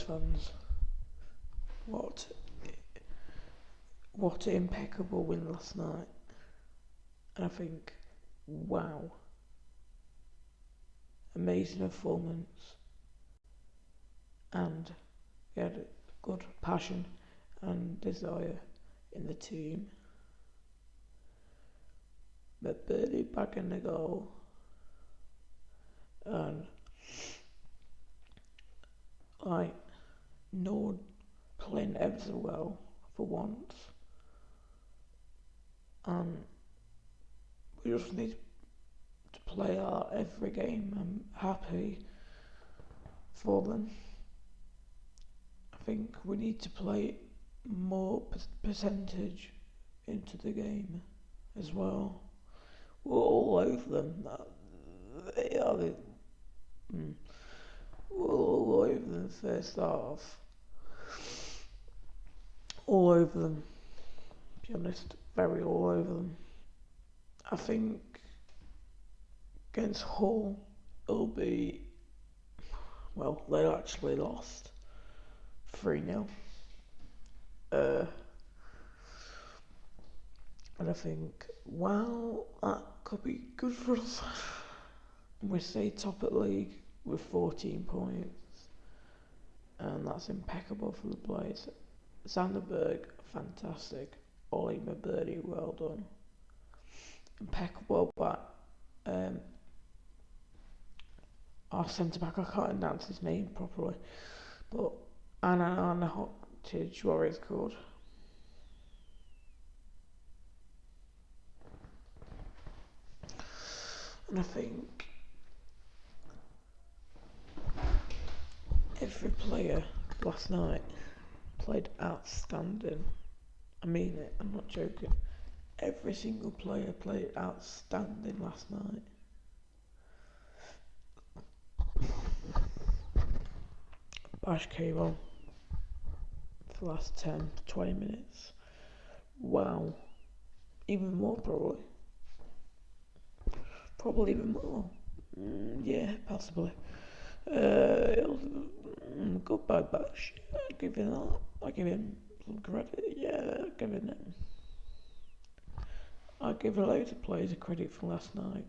fans. What what an impeccable win last night. And I think, wow, amazing performance. And we had good passion and desire in the team. But Birdie back in the goal and like Nord playing ever so well for once. And we just need to play our every game. I'm happy for them. I think we need to play more percentage into the game as well. We're all over them. They are the, mm, we're all over them first half. All over them. To be honest, very all over them. I think against Hull it'll be well, they actually lost 3 0. Uh, and I think, well, that could be good for us. we stay top at league with 14 points, and that's impeccable for the players. Sander Berge, fantastic. Ollie Birdie, well done. Impeccable, but um, our centre back, I can't announce his name properly, but Anna Anna Hottage, what called. And I think every player last night played outstanding. I mean it, I'm not joking. Every single player played outstanding last night. Bash on for the last 10 20 minutes. Wow. Even more probably. Probably even more. Mm, yeah, possibly. Uh, goodbye, Bash. I give him that. I give him some credit. Yeah, I give him it. I give a load of players a credit for last night.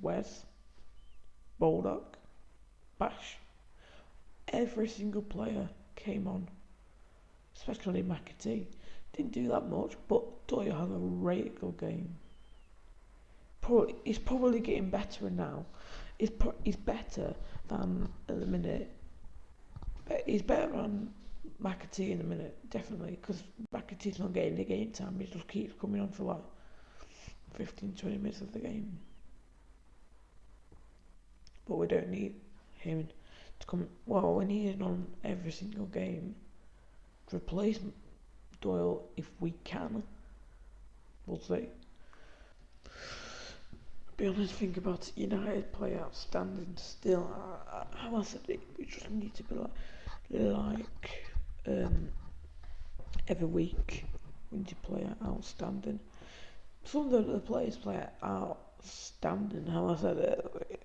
Wes, Baldock, Bash. Every single player came on, especially McAtee. Didn't do that much, but Doyle had a really game. Probably, he's probably getting better now. He's, pro- he's better than at the minute. He's better than McAtee in a minute, definitely, because McAtee's not getting the game time. He just keeps coming on for like 15, 20 minutes of the game. But we don't need him to come. Well, we need him on every single game to replace Doyle if we can. We'll see be honest, think about United play outstanding still. How I said it, we just need to be like, like um, every week we need to play outstanding. Some of the players play outstanding. How I said it,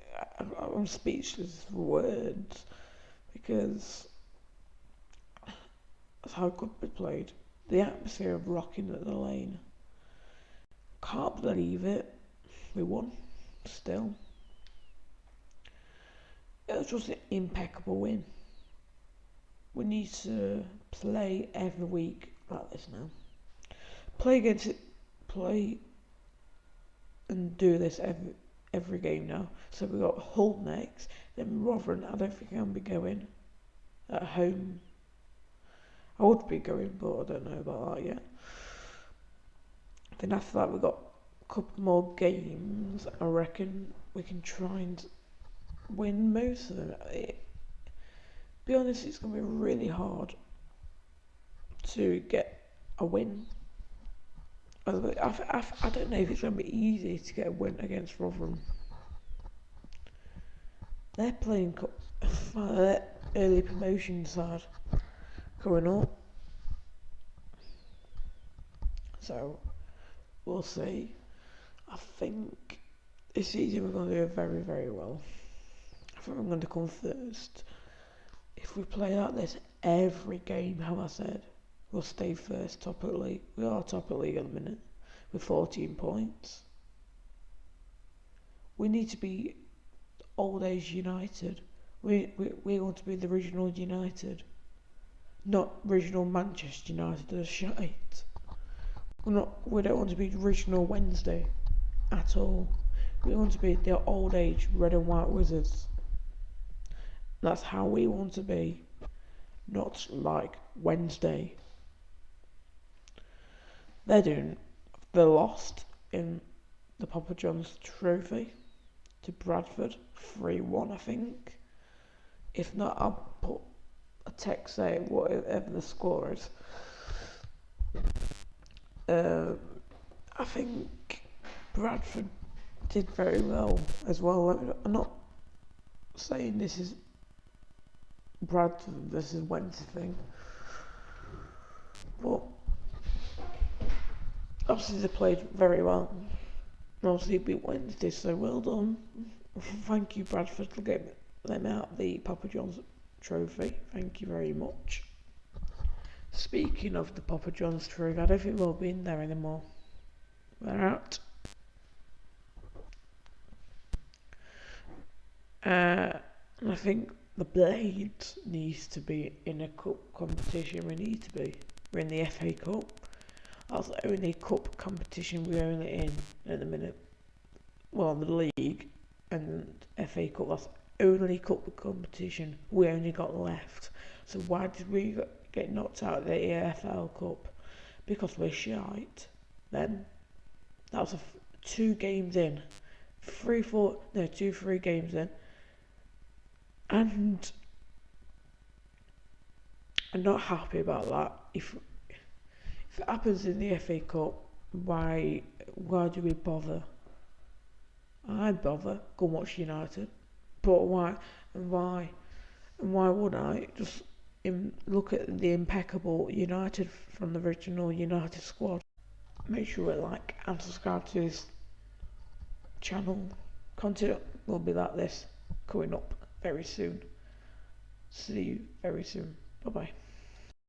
I'm speechless for words because that's how good we played. The atmosphere of rocking at the lane. Can't believe it. We won still. It was just an impeccable win. We need to play every week like this now. Play against it, play and do this every every game now. So we've got Hull next, then Rotherham. I don't think I'll be going at home. I would be going, but I don't know about that yet. Then after that, we've got couple more games, I reckon we can try and win most of them. It, be honest, it's going to be really hard to get a win. I, I, I don't know if it's going to be easy to get a win against Rotherham. They're playing uh, early promotion side coming up. So, we'll see. I think this season we're going to do very, very well. I think I'm going to come first. if we play like this every game, how I said, we'll stay first top of the league. We are top of the league at the minute with 14 points. We need to be old age United. We, we, we want to be the original United, not original Manchester United. They're shite. We're not. We don't want to be original Wednesday at all. We want to be the old age red and white wizards. That's how we want to be, not like Wednesday. They're doing. They're lost in the Papa John's Trophy to Bradford, 3 1, I think. If not, I'll put a text saying whatever the score is. Uh, I think Bradford did very well as well. I'm not saying this is Bradford versus Wednesday thing, but obviously they played very well. Obviously beat Wednesday, so well done. Thank you, Bradford, for getting them out the Papa John's trophy. Thank you very much. Speaking of the Papa John's trophy, I don't think we'll be in there anymore. We're out. Uh, I think the Blades needs to be in a cup competition. We need to be. We're in the FA Cup. That's the only cup competition we're only in at the minute. Well, the league and FA Cup. That's only cup competition we only got left. So why did we get knocked out of the EFL Cup? Because we're shite. Then that was two games in, three, four, no, two, three games in, and I'm not happy about that. If if it happens in the FA Cup, why why do we bother? I'd bother. Go watch United. But why? And why? And why would I just look at the impeccable United from the original United squad? Make sure you like and subscribe to this channel. Content will be like this coming up very soon. See you very soon. Bye bye.